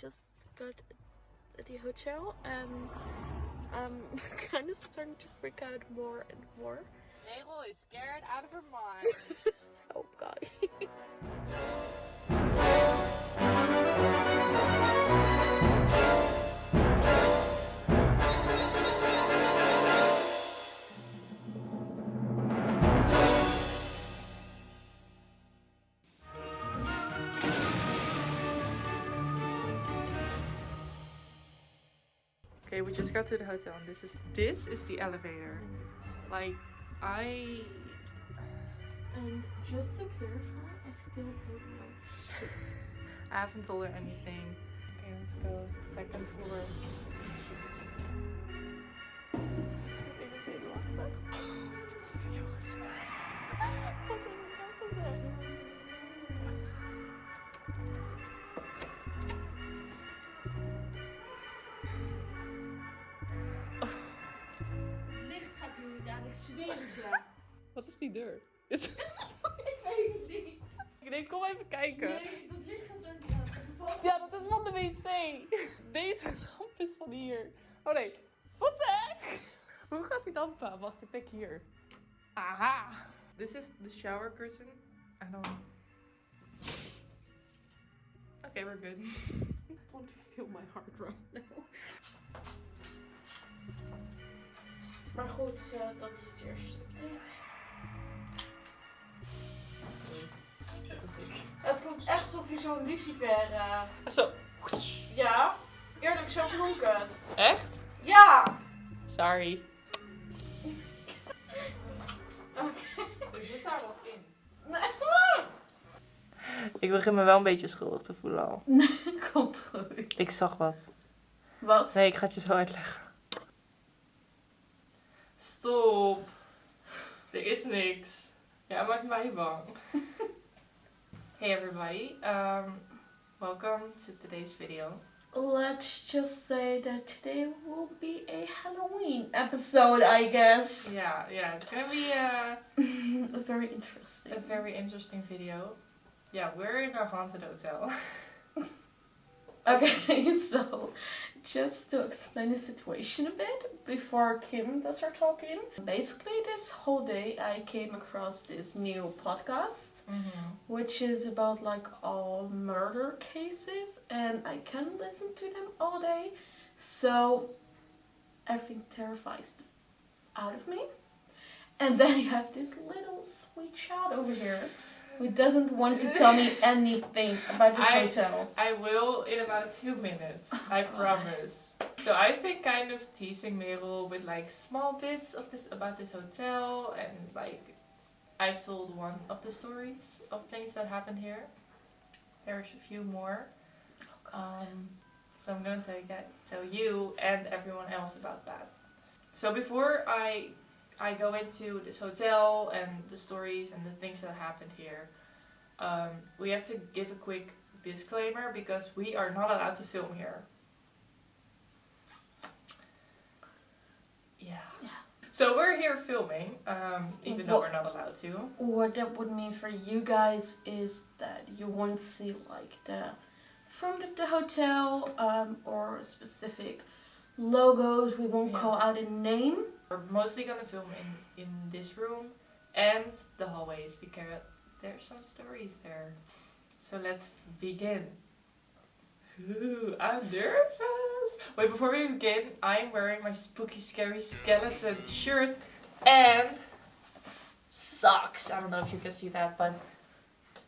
just got at the hotel and I'm kind of starting to freak out more and more. Merel is scared out of her mind. Oh god. okay, we just got to the hotel and this is this is the elevator. Like I And just to clarify, I still don't know shit. I haven't told her anything. Okay, let's go. Second floor. Ik ben veel lachen. Ik heb heel gezegd. Wat ik zweer het je. Wat is die deur? ik weet het niet. Nee, kom even kijken. Nee, dat licht gaat er niet aan. Ja, dat is van de wc. Deze lamp is van hier. Oh nee. Wat de heck? Hoe gaat die lamp aan? Wacht, ik denk hier. Aha. This is the shower curtain. I don't... Okay, we're good. I want to feel my heart right now. Maar goed, eh, dat is het eerste update. Dat was ik. Het komt echt alsof je zo'n lucifer... eh, Zo. ja, eerlijk, zo klonk het. Echt? Ja! Sorry. Oké. Er zit daar wat in. Nee. Ik begin me wel een beetje schuldig te voelen al. Komt goed. Ik zag wat. Wat? Nee, ik ga het je zo uitleggen. Stop. Er is niks. Ja, maakt mij bang. hey everybody. Um, welcome to today's video. Let's just say that today will be a Halloween episode, I guess. Yeah, yeah, it's gonna be a, Very interesting. a very interesting video. Yeah, we're in our haunted hotel. Okay, so just to explain the situation a bit before Kim does her talking. Basically, this whole day I came across this new podcast, Mm-hmm. which is about like all murder cases, and I can listen to them all day. So everything terrifies out of me. And then you have this little sweet child over here who doesn't want to tell me anything about this I- hotel. I will in about two minutes. I promise. So I've been kind of teasing Merel with like small bits of this about this hotel and like I've told one of the stories of things that happened here. There's a few more. Um, so I'm going to get, tell you and everyone else about that. So before I I go into this hotel and the stories and the things that happened here, um, we have to give a quick disclaimer because we are not allowed to film here. Yeah. Yeah. So we're here filming, um, even though we're not allowed to. What that would mean for you guys is that you won't see like the front of the hotel um, or specific logos. We won't Yeah. call out a name. We're mostly gonna film in, in this room and the hallways because there's some stories there. So let's begin. Ooh, I'm nervous. Wait, before we begin, I'm wearing my spooky, scary skeleton shirt and socks. I don't know if you can see that, but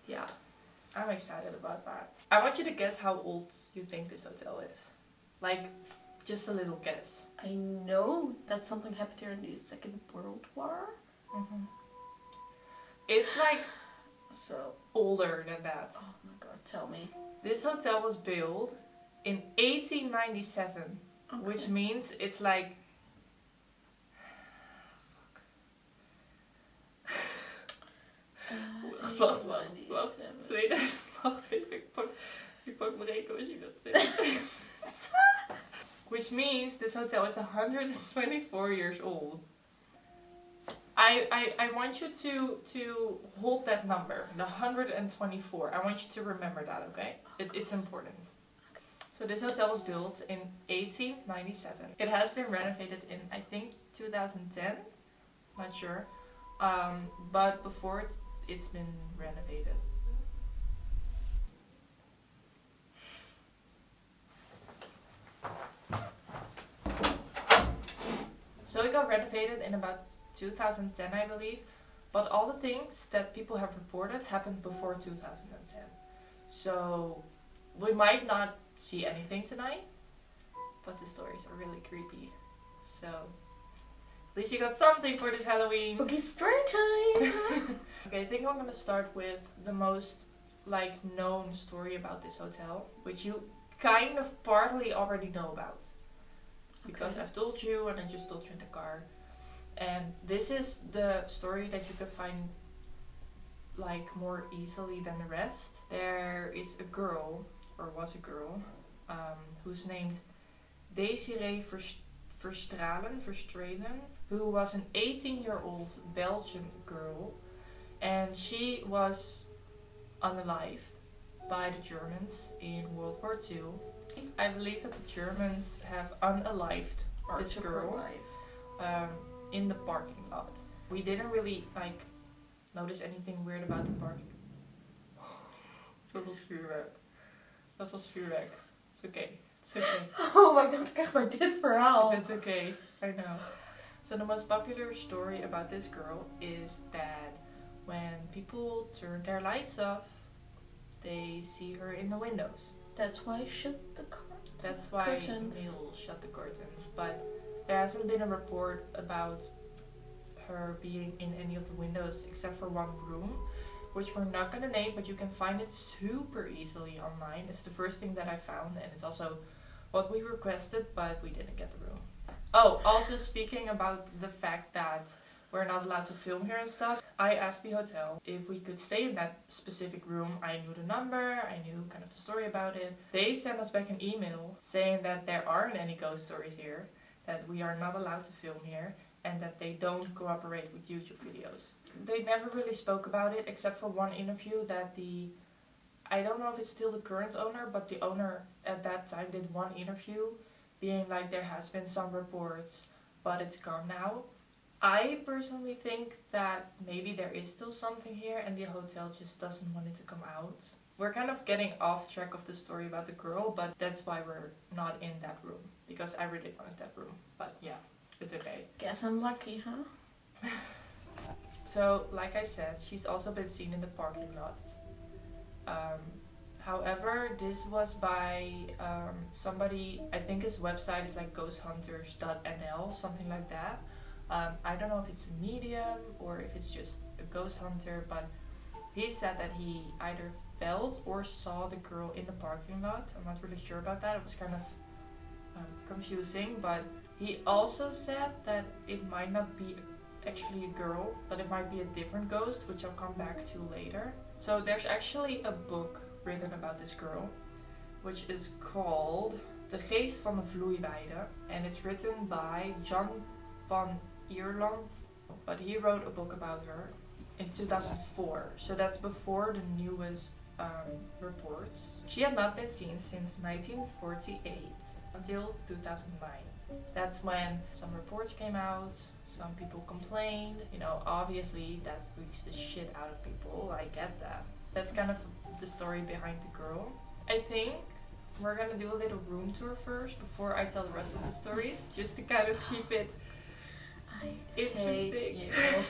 yeah, I'm excited about that. I want you to guess how old you think this hotel is. Like, just a little guess. I know that something happened here in the Second World War. Mm-hmm. It's like So, older than that. oh my god, tell me. This hotel was built in 1897, which means it's like. Wacht, wacht, wacht. 2000. Wacht even, ik pak, ik pak mijn rekenmachine. 2000. Which means this hotel is 124 years old. I, I, I want you to, to hold that number, the 124. I want you to remember that, okay? It, it's important. So this hotel was built in 1897. It has been renovated in I think 2010, not sure. Um, but before it, it's been renovated. So it got renovated in about 2010, I believe. But all the things that people have reported happened before 2010. So we might not see anything tonight, but the stories are really creepy. So at least you got something for this Halloween. Spooky story time! Okay, I think I'm gonna start with the most like known story about this hotel, which you kind of partly already know about. Because Okay. I've told you and I just told you in the car. And this is the story that you can find like more easily than the rest. There is a girl, or was a girl, um, who's named Desiree Vers- Verstralen, Verstralen, who was an 18 year old Belgian girl and she was unalived by the Germans in World War II. I believe that the Germans have unalived Or this girl life. um, in the parking lot. We didn't really like notice anything weird about the parking. Dat was vuurwerk. Dat was vuurwerk. It's okay. It's okay. Oh my god, kijk maar dit verhaal. It's okay. I know. So the most popular story about this girl is that when people turn their lights off, they see her in the windows. That's why I shut the car. That's why Curtains. Shut the curtains. But there hasn't been a report about her being in any of the windows except for one room, which we're not gonna name, but you can find it super easily online. It's the first thing that I found, and it's also what we requested, but we didn't get the room. Oh, also speaking about the fact that we're not allowed to film here and stuff, I asked the hotel if we could stay in that specific room. I knew the number, I knew kind of the story about it. They sent us back an email saying that there aren't any ghost stories here, that we are not allowed to film here, and that they don't cooperate with YouTube videos. They never really spoke about it except for one interview that the I don't know if it's still the current owner, but the owner at that time did one interview being like there has been some reports, but it's gone now. I personally think that maybe there is still something here and the hotel just doesn't want it to come out. We're kind of getting off track of the story about the girl, but that's why we're not in that room. Because I really wanted that room. But yeah, it's okay. Guess I'm lucky, huh? So, like I said, she's also been seen in the parking lot. Um, however, this was by um, somebody, I think his website is like ghosthunters.nl, something like that. Um, I don't know if it's a medium or if it's just a ghost hunter, but he said that he either felt or saw the girl in the parking lot. I'm not really sure about that. It was kind of um, confusing, but he also said that it might not be actually a girl, but it might be a different ghost, which I'll come back to later. So there's actually a book written about this girl, which is called De Geest van de Vloeiweide, and it's written by John van Ierland, but he wrote a book about her in 2004, so that's before the newest um, reports. She had not been seen since 1948 until 2009. That's when some reports came out, some people complained. You know, obviously that freaks the shit out of people. I get that. That's kind of the story behind the girl. I think we're gonna do a little room tour first before I tell the rest of the stories, just to kind of keep it interesting. hate you.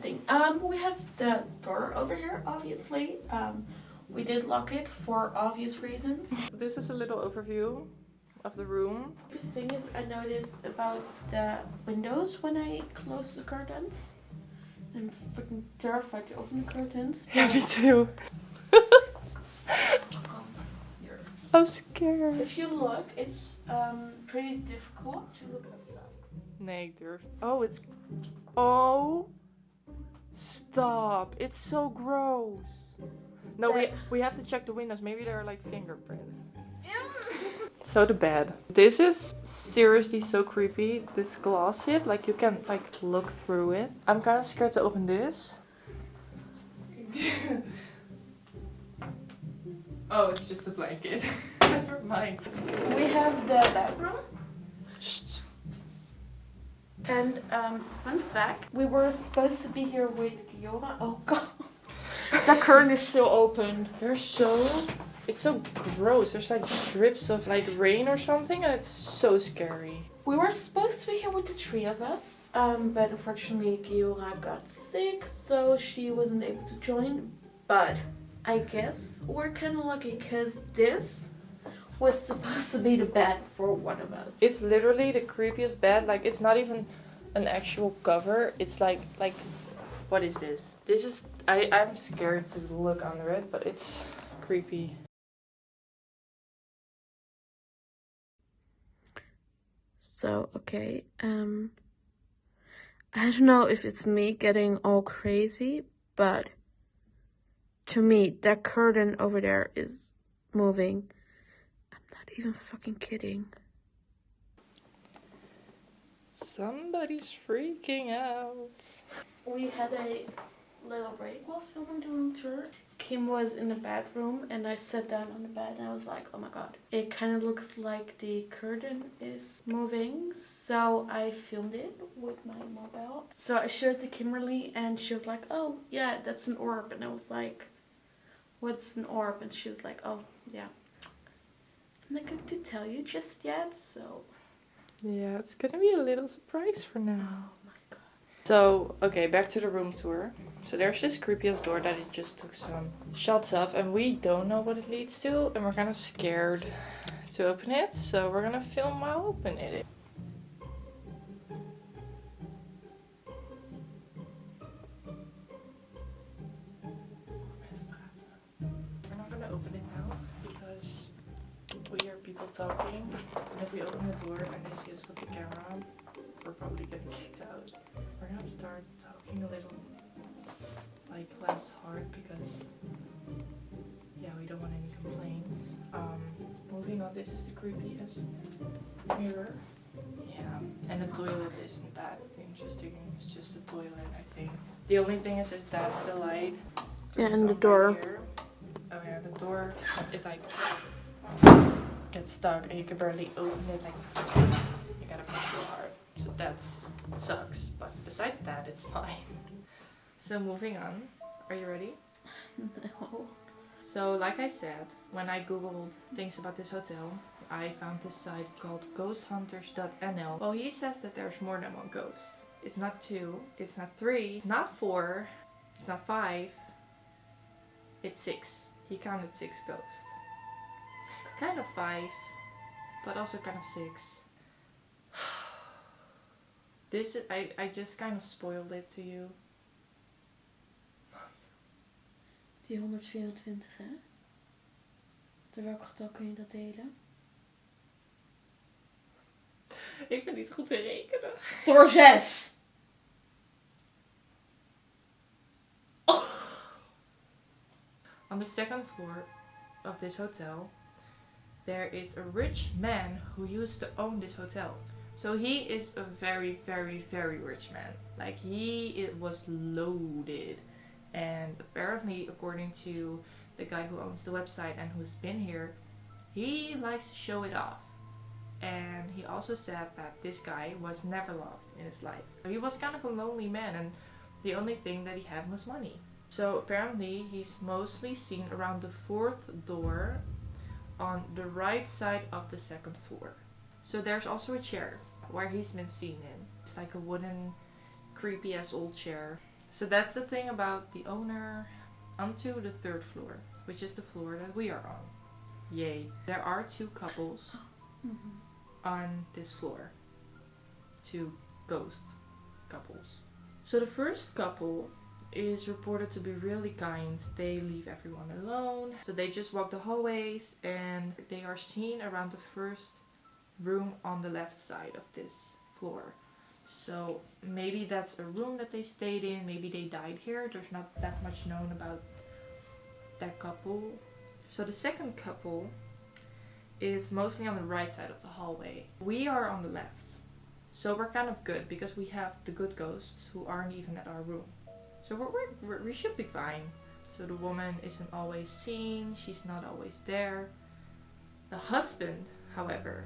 Thing. Um, we have the door over here, obviously. Um, we did lock it for obvious reasons. This is a little overview of the room. The thing is, I noticed about the windows when I close the curtains. I'm freaking terrified to open the curtains. Yeah, me too. Here. I'm scared. If you look, it's um, pretty difficult to look outside. Nee, ik durf. Oh, it's. Oh. Stop. It's so gross. No, we, we have to check the windows. Maybe there are like fingerprints. So the bed. This is seriously so creepy. This glass hit, like you can like look through it. I'm kind of scared to open this. Oh, it's just a blanket. Never mind. We have the bedroom. And um, fun fact, we were supposed to be here with Giora. Oh god. the curtain is still open. They're so. It's so gross. There's like drips of like rain or something, and it's so scary. We were supposed to be here with the three of us, um, but unfortunately Giora got sick, so she wasn't able to join. But I guess we're kind of lucky because this was supposed to be the bed for one of us. It's literally the creepiest bed. Like it's not even an actual cover. It's like like, what is this? This is I I'm scared to look under it, but it's creepy. So, okay, um, I don't know if it's me getting all crazy, but to me, that curtain over there is moving. I'm not even fucking kidding. Somebody's freaking out. We had a little break while filming the room tour. Kim was in the bathroom and I sat down on the bed and I was like, oh my god. It kind of looks like the curtain is moving. So I filmed it with my mobile. So I showed it to Kimberly and she was like, oh yeah, that's an orb. And I was like, what's an orb? And she was like, oh yeah. I'm not going to tell you just yet, so. Yeah, it's gonna be a little surprise for Oh now. my god. So, okay, back to the room tour. So there's this creepy ass door that it just took some shots of and we don't know what it leads to and we're kind of scared to open it. So we're gonna film while opening it. Talking. And if we open the door and they see us with the camera on, we're probably getting kicked out. We're gonna start talking a little like less hard because yeah, we don't want any complaints. Um, moving on, this is the creepiest mirror. Yeah, and the toilet isn't that interesting. It's just a toilet, I think. The only thing is, is that the light. Yeah, and the right door. Oh yeah, the door. It like gets stuck, and you can barely open it. Like you gotta push real hard. So that's sucks. But besides that, it's fine. So moving on. Are you ready? No. So, like I said, when I googled things about this hotel, I found this site called ghosthunters.nl. Well, he says that there's more than one ghost. It's not two, it's not three, it's not four, it's not five, it's six. He counted six ghosts. Kind of five, but also kind of six. This is, I, I just kind of spoiled it to you. 424, hè? Door welk getal kun je dat delen? Ik ben niet goed te rekenen. Door 6! On the second floor of this hotel, there is a rich man who used to own this hotel. So he is a very, very, very rich man. Like he it was loaded, and apparently, according to the guy who owns the website and who's been here, he likes to show it off. And he also said that this guy was never loved in his life. He was kind of a lonely man, and the only thing that he had was money. So apparently he's mostly seen around the fourth door on the right side of the second floor. So there's also a chair where he's been seen in. It's like a wooden, creepy ass old chair. So that's the thing about the owner onto the third floor, which is the floor that we are on. Yay. There are two couples on this floor. Two ghost couples. So the first couple is reported to be really kind. They leave everyone alone. So they just walk the hallways and they are seen around the first room on the left side of this floor. So maybe that's a room that they stayed in, maybe they died here. There's not that much known about that couple. So the second couple is mostly on the right side of the hallway. We are on the left. So we're kind of good because we have the good ghosts who aren't even at our room. So we're, we're, we're, should be fine. So the woman isn't always seen, she's not always there. The husband, however,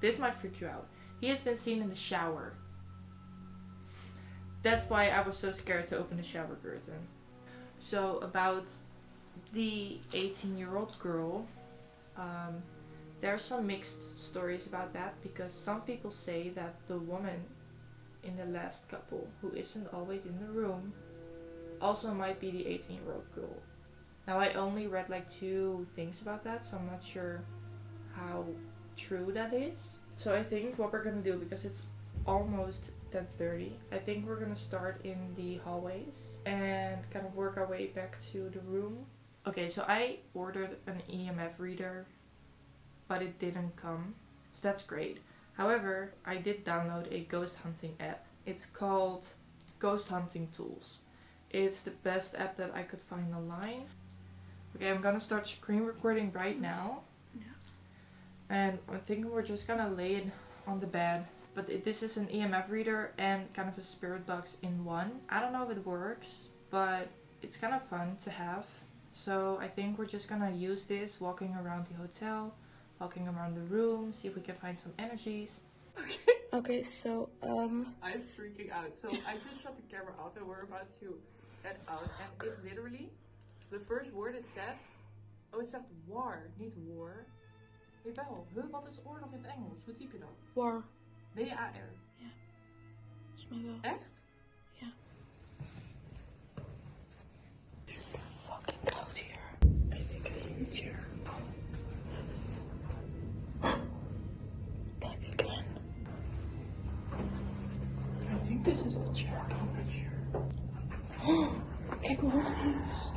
this might freak you out. He has been seen in the shower. That's why I was so scared to open the shower curtain. So, about the 18 year old girl, um, there are some mixed stories about that because some people say that the woman in the last couple who isn't always in the room also might be the 18 year old girl. Now I only read like two things about that, so I'm not sure how true that is. So I think what we're gonna do because it's almost 10:30, I think we're gonna start in the hallways and kind of work our way back to the room. Okay, so I ordered an EMF reader, but it didn't come, so that's great. However, I did download a ghost hunting app. It's called Ghost Hunting Tools. It's the best app that I could find online. Okay, I'm gonna start screen recording right now. Yeah. And I'm thinking we're just gonna lay it on the bed. But it, this is an EMF reader and kind of a spirit box in one. I don't know if it works, but it's kind of fun to have. So I think we're just gonna use this walking around the hotel, walking around the room, see if we can find some energies. Okay. Okay, so um I'm freaking out. So I just shut the camera off and we're about to head out. And it's literally the first word it said. Oh, it zegt war, niet war. Jawel. Huh, wat is oorlog in het Engels? Hoe typ je dat? war. W-A-R. Volgens mij wel. Echt? Fucking koud hier. I think I see a this is the chair. Oh, I'm not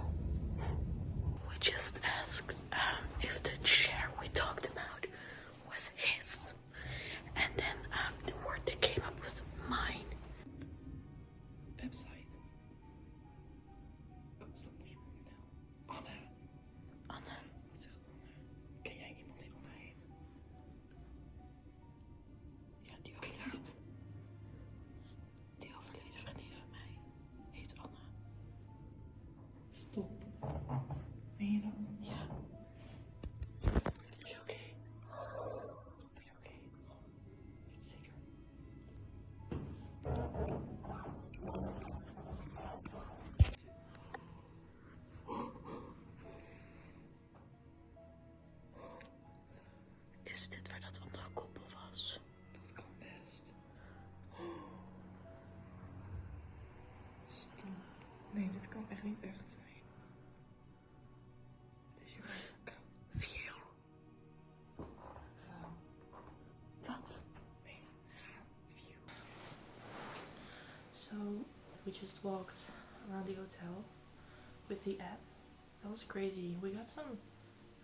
Nee, dit kan echt niet echt zijn. Het is hier wel koud. View. Ga. Wat? Nee, ga. View. So we just walked around the hotel with the app. That was crazy. We got some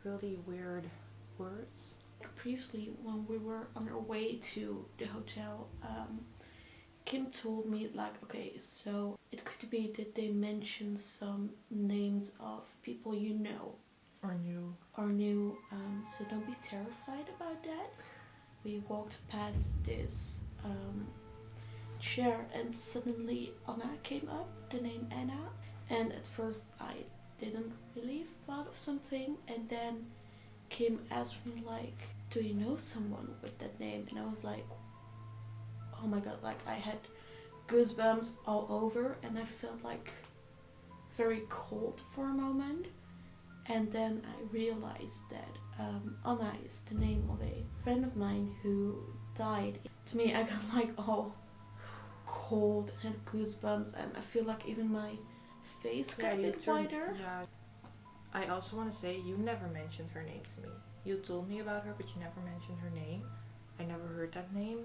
really weird words. Previously, when we were on our way to the hotel, um, Kim told me like, okay, so it could be that they mentioned some names of people you know Or new. or knew. Um, so don't be terrified about that. We walked past this um, chair, and suddenly Anna came up. The name Anna, and at first I didn't really thought of something, and then Kim asked me like, "Do you know someone with that name?" And I was like, "Oh my god!" Like I had goosebumps all over, and I felt like very cold for a moment. And then I realized that um, Anna is the name of a friend of mine who died. To me, I got like all cold and had goosebumps, and I feel like even my face got a bit wider. Yeah. I also want to say you never mentioned her name to me. You told me about her, but you never mentioned her name. I never heard that name.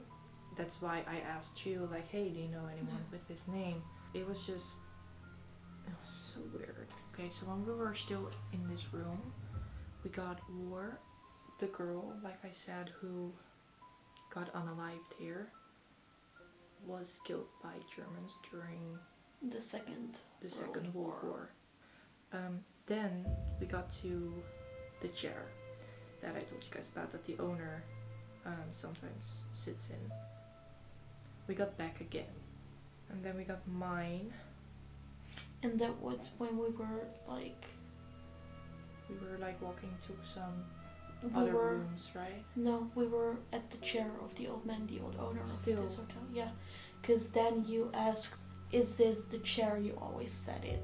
That's why I asked you, like, hey, do you know anyone with this name? It was just, it was so weird. Okay, so when we were still in this room, we got War, the girl, like I said, who got unalived here, was killed by Germans during The second. the World Second World War. War. Um, then we got to the chair that I told you guys about that the owner um, sometimes sits in. We got back again, and then we got mine. And that was when we were like We were like walking to some we other were rooms, right? no, we were at the chair of the old man, the old owner Still. of this hotel. Yeah, because then you asked, "Is this the chair you always sat in?"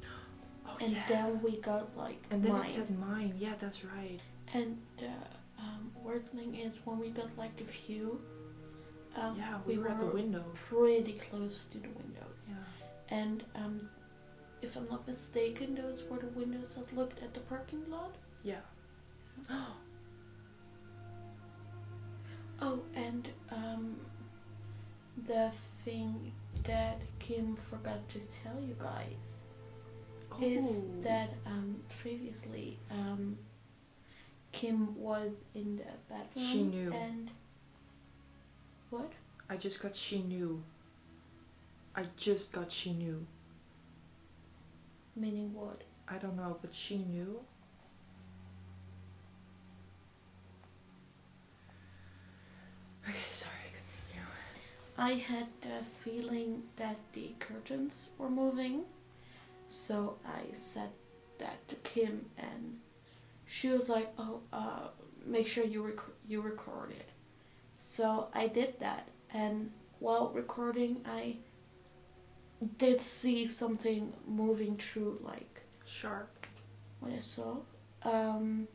Oh And yeah. then we got like and then mine. it said mine. Yeah, that's right. And the um, weird thing is when we got like a view, um, yeah, we, we were, at the window. pretty close to the windows. Yeah. And um, if I'm not mistaken, those were the windows that looked at the parking lot. Yeah. Oh, and um, the thing that Kim forgot to tell you guys is Oh. that um, previously um, Kim was in the bedroom. She knew. And what? I just got she knew. I just got she knew. Meaning what? I don't know, but she knew. Okay, sorry, continue. I had the feeling that the curtains were moving, so I said that to Kim, and she was like, "Oh, uh, make sure you rec- you record it." So I did that, and while recording, I did see something moving through, like Sharp. what I saw. Um,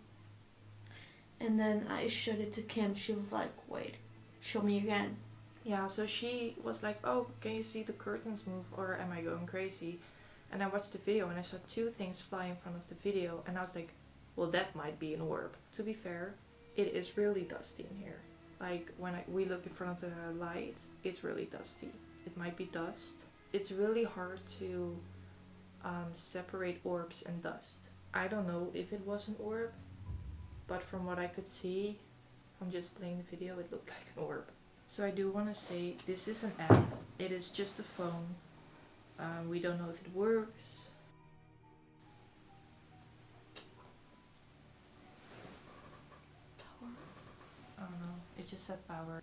and then I showed it to Kim. She was like, "Wait, show me again." Yeah, so she was like, Oh, can you see the curtains move or am I going crazy? And I watched the video and I saw two things fly in front of the video and I was like, Well, that might be an orb. To be fair, it is really dusty in here. Like when I, we look in front of the light, it's really dusty. It might be dust. It's really hard to um, separate orbs and dust. I don't know if it was an orb, but from what I could see I'm just playing the video, it looked like an orb. So I do want to say this is an app. It is just a phone. Um, we don't know if it works. I don't know. Just said power.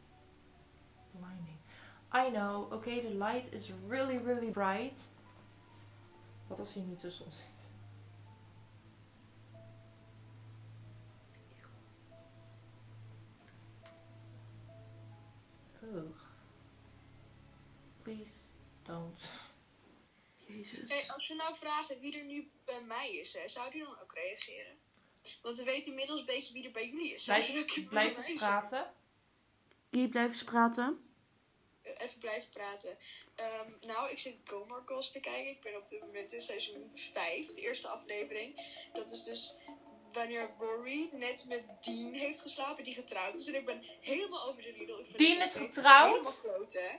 Blinding. I know. Okay, the light is really, really bright. Wat als hij nu tussen ons zit? Ugh. Please don't. Jezus. Hey, als we nou vragen wie er nu bij mij is, hè, zou die dan ook reageren? Want we weten inmiddels een beetje wie er bij jullie is. Blijf blijf eens zijn? praten. Die blijft eens praten. Even blijven praten. Ehm, nou, ik zit Girls te kijken. Ik ben op dit moment in seizoen 5, de eerste aflevering. Dat is dus wanneer Rory net met Dean heeft geslapen, die getrouwd is. En ik ben helemaal over de riedel. Ik Dean is getrouwd? Helemaal kloten, hè.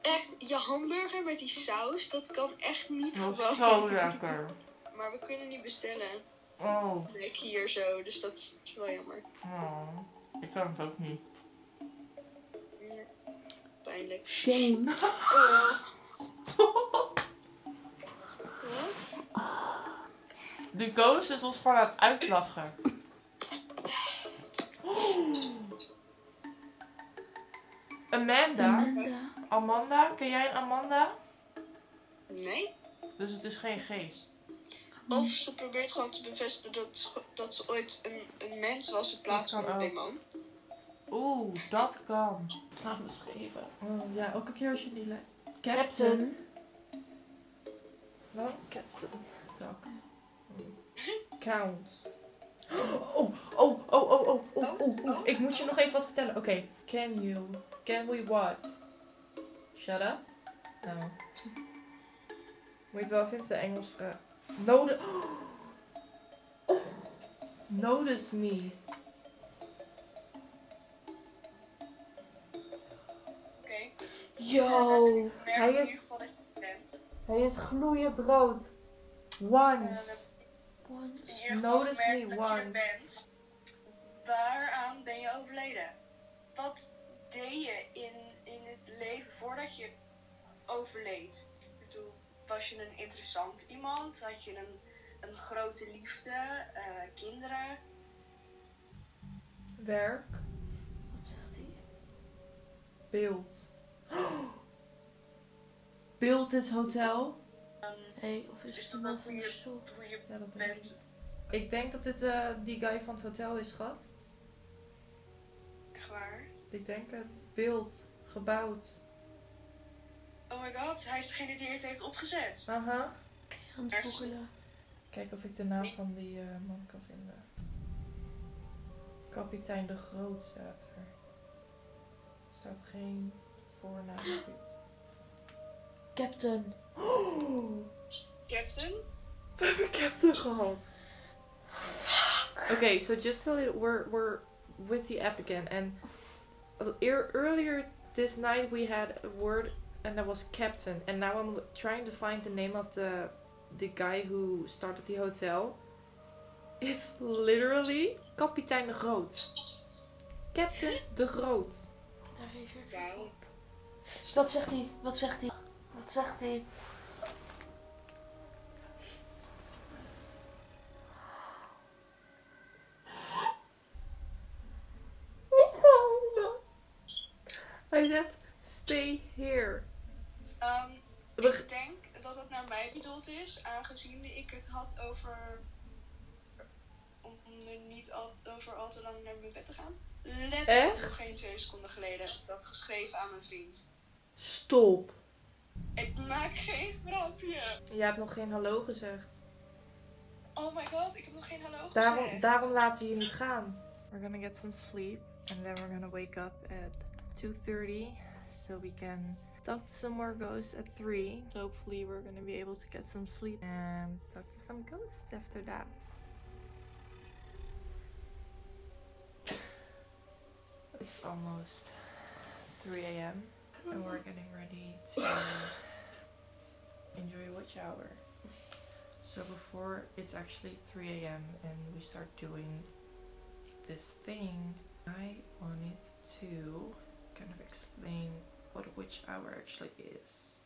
Echt, je hamburger met die saus, dat kan echt niet Oh, gewoon. zo lekker. Maar we kunnen niet bestellen. Oh, Nek hier zo, dus dat is wel jammer. oh. Ik kan het ook niet. Pijnlijk. Shame. Oh. Wat? De ghost is ons gewoon aan het uitlachen. Amanda. Amanda. Amanda, ken jij een Amanda? Nee? Dus het is geen geest. Of ze probeert gewoon te bevestigen dat, dat ze ooit een, een mens was in plaats van een demon. Oeh, dat kan. Ga beschreven. Oh, ja, ook een keer als je die lijkt. Captain. Wel, Captain? Count. Oh oh, oh, oh, oh, oh, oh, oh, oh, oh. Ik moet je nog even wat vertellen. Oké. Can you? Can we what? Shut up? Nou. Moet je wel vinden, de Engels vraag. Notice. Oh. Notice me. Yo. Ik merk Hij in is- ieder geval dat je het bent. Hij is gloeiend rood. Once. Once. Notice me once. bent. Waaraan ben je overleden? Wat deed je in, in het leven voordat je overleed? Ik bedoel, was je een interessant iemand? Had je een, een grote liefde? eh, kinderen? Werk. Wat zegt hij? Beeld. Beeld dit hotel. Ehm, Hé, of is Is het dat een ook van de weer- stoel? hoe je Ja, dat denk ik. Ik denk dat dit eh, die guy van het hotel is, schat. Echt waar. Ik denk het. Beeld. Gebouwd. Oh my god, hij is degene die het heeft opgezet. Aha. Aan het googelen. Kijk of ik de naam van die eh, man kan vinden. Kapitein de Groot staat er. Er staat geen voornaam of iets. Captain. Captain? We hebben Captain gehad. Okay, so just a little, we're we're with the app again, and ear- earlier this night we had a word, and that was captain, and now I'm trying to find the name of the the guy who started the hotel. It's literally kapitein de Groot. Captain de Groot. Daar reageert ik Wauw. op. Dus wat zegt hij? Wat zegt hij? Wat zegt hij? Hij zegt stay here. Ehm, We- ik denk dat het naar mij bedoeld is, aangezien ik het had over. om er niet al, over al te lang naar mijn bed te gaan. Letterlijk nog geen twee seconden geleden dat geschreven aan mijn vriend. Stop. Ik maak geen grapje. Je hebt nog geen hallo gezegd. Oh my god, ik heb nog geen hallo Daarom, gezegd. daarom laten we je niet gaan. We're gonna get some sleep and then we're gonna wake up at 2:30 so we can talk to some more ghosts at 3. So hopefully we're gonna be able to get some sleep and talk to some ghosts after that. It's almost 3 a.m. and we're getting ready to enjoy watch hour. So before it's actually 3 a.m. and we start doing this thing, I wanted to kind of explain what a witch hour actually is.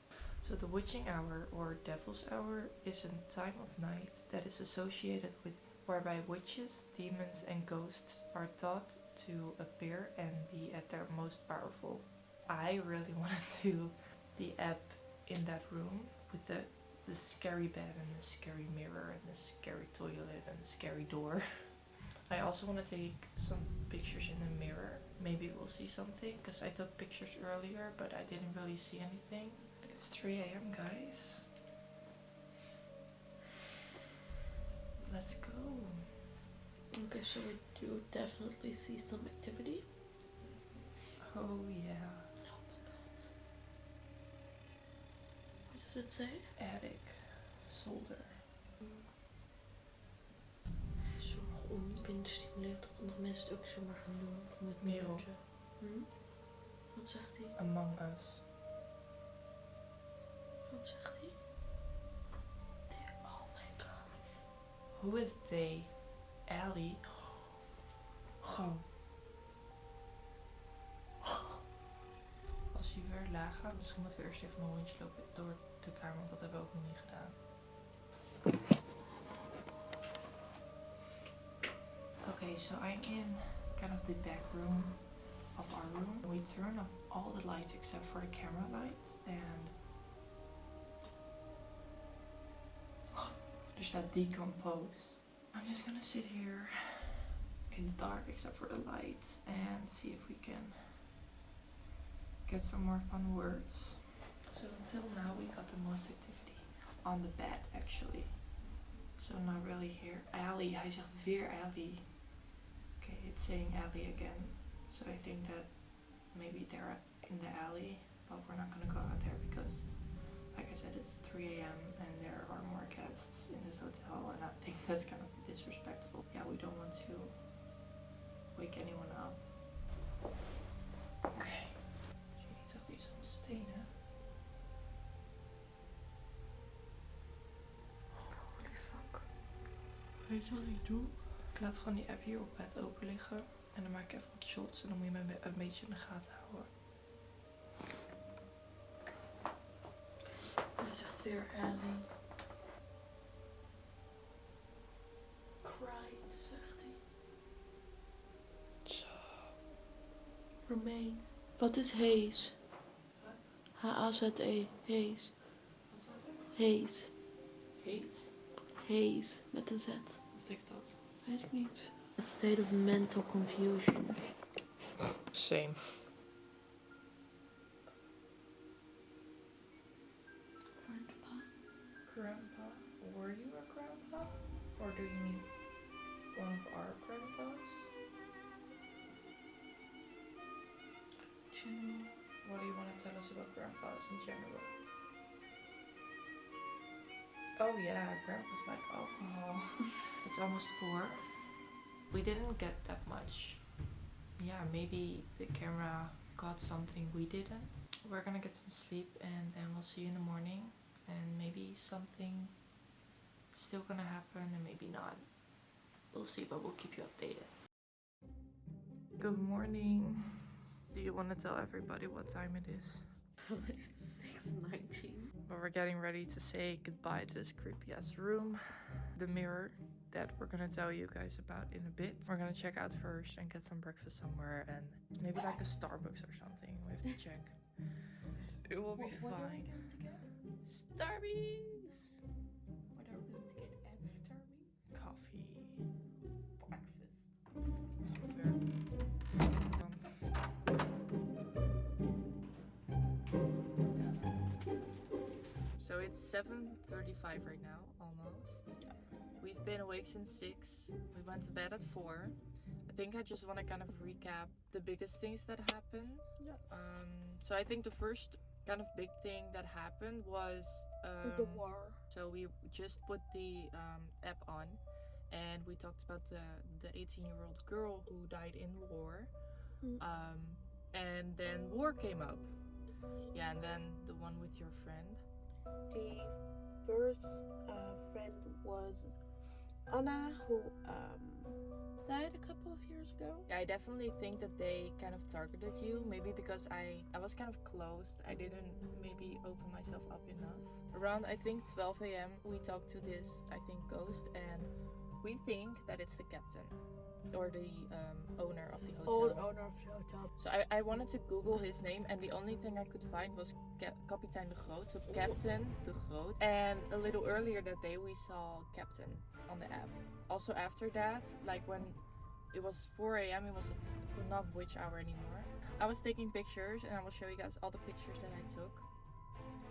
So the witching hour or devil's hour is a time of night that is associated with whereby witches, demons and ghosts are thought to appear and be at their most powerful. I really want to do the app in that room with the the scary bed and the scary mirror and the scary toilet and the scary door. I also want to take some pictures in the mirror. Maybe we'll see something because I took pictures earlier but I didn't really see anything. It's 3 a.m. guys. Let's go. Okay, so we do definitely see some activity. Oh yeah. Does it say? Attic. Solder. Sommige onbinnen stimuleren dat andere mensen het ook zomaar gaan doen. Met Merel. Hm? Wat zegt hij? Among Us. Wat zegt hij? Oh my god. Who is they? Ellie. Gewoon. Als je weer laag gaat, misschien moeten we eerst even een rondje lopen door de kamer, want dat hebben we ook nog niet gedaan. Okay, so I'm in kind of the back room of our room. We turn off all the lights except for the camera lights and there's that decompose. I'm just gonna sit here in the dark except for the lights and see if we can get some more fun words. So until now we got the most activity on the bed actually. So not really here. Ali, hij zegt weer Ali. Okay, it's saying Ali again. So I think that maybe they're in the alley, but we're not gonna go out there because like I said, it's 3 a.m. and there are more guests in this hotel, and I think that's kind of disrespectful. Yeah, we don't want to wake anyone up. Weet je wat ik doe? Ik laat gewoon die app hier op bed open liggen. En dan maak ik even wat shots en dan moet je me een be- een beetje in de gaten houden. Hij zegt weer Ali. Cried, zegt hij. Zo. Romain. Wat is Haze? H-A-Z-E. Haze. Wat staat er? Haze. Hate? Haze met een Z. Wat betekent dat? Weet ik niet. A state of mental confusion. Same. Grandpa. Grandpa? Were you a grandpa? Or do you mean one of our grandpas? General. What do you want to tell us about grandpas in general? Oh yeah, grandpas like alcohol. it's almost four. We didn't get that much. Yeah, maybe the camera got something we didn't. We're gonna get some sleep and then we'll see you in the morning. And maybe something still gonna happen and maybe not. We'll see, but we'll keep you updated. Good morning. Do you want to tell everybody what time it is? it's 6.19. But we're getting ready to say goodbye to this creepy ass room. The mirror that we're gonna tell you guys about in a bit. We're gonna check out first and get some breakfast somewhere and maybe like a Starbucks or something. We have to check. It will be What fine. get? Starbucks! What are we going to get at Starbucks? Coffee. Breakfast. So it's 7:35 right now, almost. We've been awake since 6. We went to bed at 4. I think I just want to kind of recap the biggest things that happened. Yeah. Um, so I think the first kind of big thing that happened was um, the war. so we just put the um, app on, and we talked about the the 18 year old girl who died in war. Mm. Um, and then war came up. Yeah, and then the one with your friend. The first uh, friend was Anna, who um, died a couple of years ago. I definitely think that they kind of targeted you. Maybe because I I was kind of closed. I didn't maybe open myself up enough. Around I think 12 a.m. we talked to this I think ghost, and we think that it's the captain or the um, owner of the hotel. Old owner of the hotel. So I, I wanted to Google his name, and the only thing I could find was Cap- Kapitein de Groot, so Captain de Groot. And a little earlier that day, we saw Captain on the app. Also after that, like when it was 4 a.m., it was not witch hour anymore. I was taking pictures, and I will show you guys all the pictures that I took.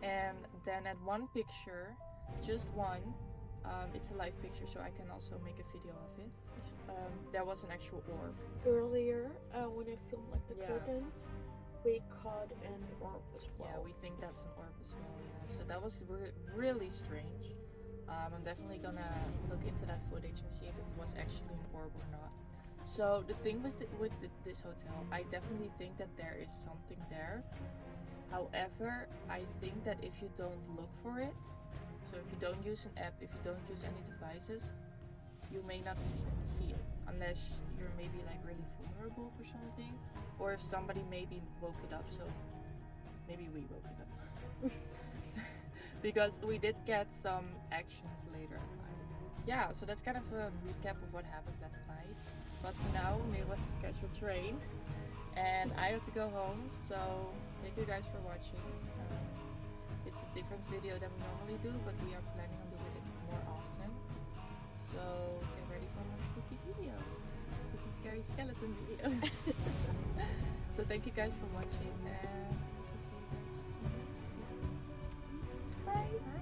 And then at one picture, just one, um, it's a live picture, so I can also make a video of it. Um, there was an actual orb. Earlier, uh, when I filmed like the Yeah. curtains, we caught an orb as well. Yeah, we think that's an orb as well. Yeah. So that was re- really strange. Um, I'm definitely gonna look into that footage and see if it was actually an orb or not. So the thing with the, with the, this hotel, I definitely think that there is something there. However, I think that if you don't look for it, so if you don't use an app, if you don't use any devices, you may not see it unless you're maybe like really vulnerable for something, or if somebody maybe woke it up. So maybe we woke it up because we did get some actions later. Yeah, so that's kind of a recap of what happened last night. But for now, we want to catch a train, and I have to go home. So thank you guys for watching. Um, it's a different video than we normally do, but we are planning so get ready for more spooky videos. Spooky scary skeleton videos. so thank you guys for watching and I'll see you guys next time. Bye. Bye.